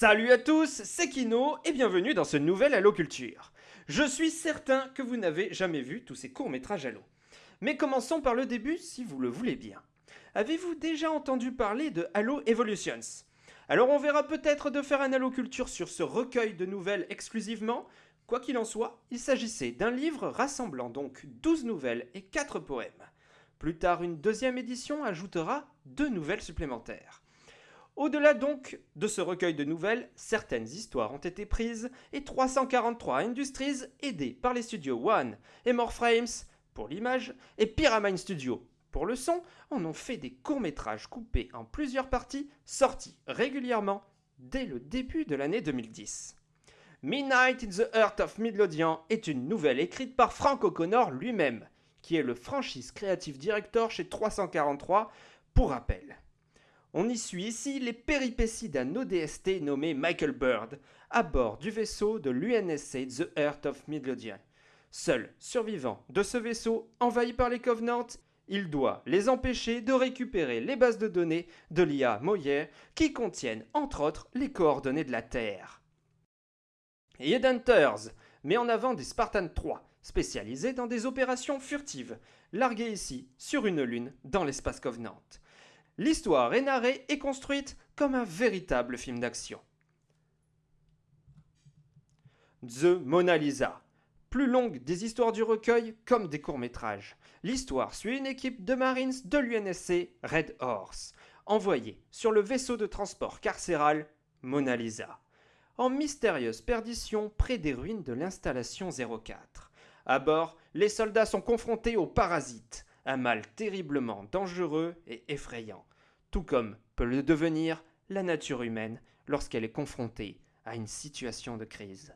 Salut à tous, c'est Kino et bienvenue dans ce nouvel Halo Culture. Je suis certain que vous n'avez jamais vu tous ces courts-métrages Halo. Mais commençons par le début si vous le voulez bien. Avez-vous déjà entendu parler de Halo Evolutions? Alors on verra peut-être de faire un Halo Culture sur ce recueil de nouvelles exclusivement. Quoi qu'il en soit, il s'agissait d'un livre rassemblant donc 12 nouvelles et 4 poèmes. Plus tard, une deuxième édition ajoutera deux nouvelles supplémentaires. Au-delà donc de ce recueil de nouvelles, certaines histoires ont été prises et 343 Industries, aidés par les studios One et More Frames pour l'image et Pyramide Studio pour le son, en ont fait des courts-métrages coupés en plusieurs parties sortis régulièrement dès le début de l'année 2010. Midnight in the Heart of Midlothian est une nouvelle écrite par Frank O'Connor lui-même, qui est le franchise creative director chez 343 pour rappel. On y suit ici les péripéties d'un ODST nommé Michael Bird à bord du vaisseau de l'UNSC The Earth of Midlothian. Seul survivant de ce vaisseau envahi par les Covenants, il doit les empêcher de récupérer les bases de données de l'IA Moyer qui contiennent entre autres les coordonnées de la Terre. Hunters met en avant des Spartans 3 spécialisés dans des opérations furtives, largués ici sur une lune dans l'espace Covenant. L'histoire est narrée et construite comme un véritable film d'action. The Mona Lisa. Plus longue des histoires du recueil comme des courts-métrages. L'histoire suit une équipe de Marines de l'UNSC Red Horse, envoyée sur le vaisseau de transport carcéral Mona Lisa, en mystérieuse perdition près des ruines de l'installation 04. À bord, les soldats sont confrontés aux parasites, un mal terriblement dangereux et effrayant, tout comme peut le devenir la nature humaine lorsqu'elle est confrontée à une situation de crise.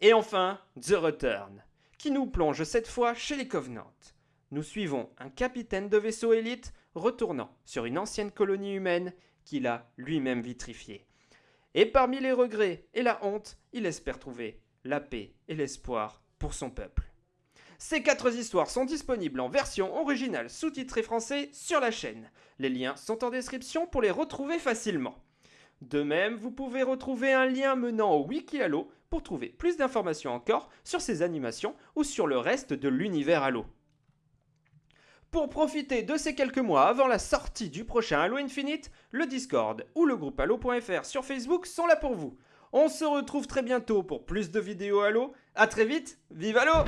Et enfin, The Return, qui nous plonge cette fois chez les Covenants. Nous suivons un capitaine de vaisseau élite retournant sur une ancienne colonie humaine qu'il a lui-même vitrifiée. Et parmi les regrets et la honte, il espère trouver la paix et l'espoir pour son peuple. Ces quatre histoires sont disponibles en version originale sous-titrée français sur la chaîne. Les liens sont en description pour les retrouver facilement. De même, vous pouvez retrouver un lien menant au Wiki Halo pour trouver plus d'informations encore sur ces animations ou sur le reste de l'univers Halo. Pour profiter de ces quelques mois avant la sortie du prochain Halo Infinite, le Discord ou le groupe Halo.fr sur Facebook sont là pour vous. On se retrouve très bientôt pour plus de vidéos Halo. A très vite, vive Halo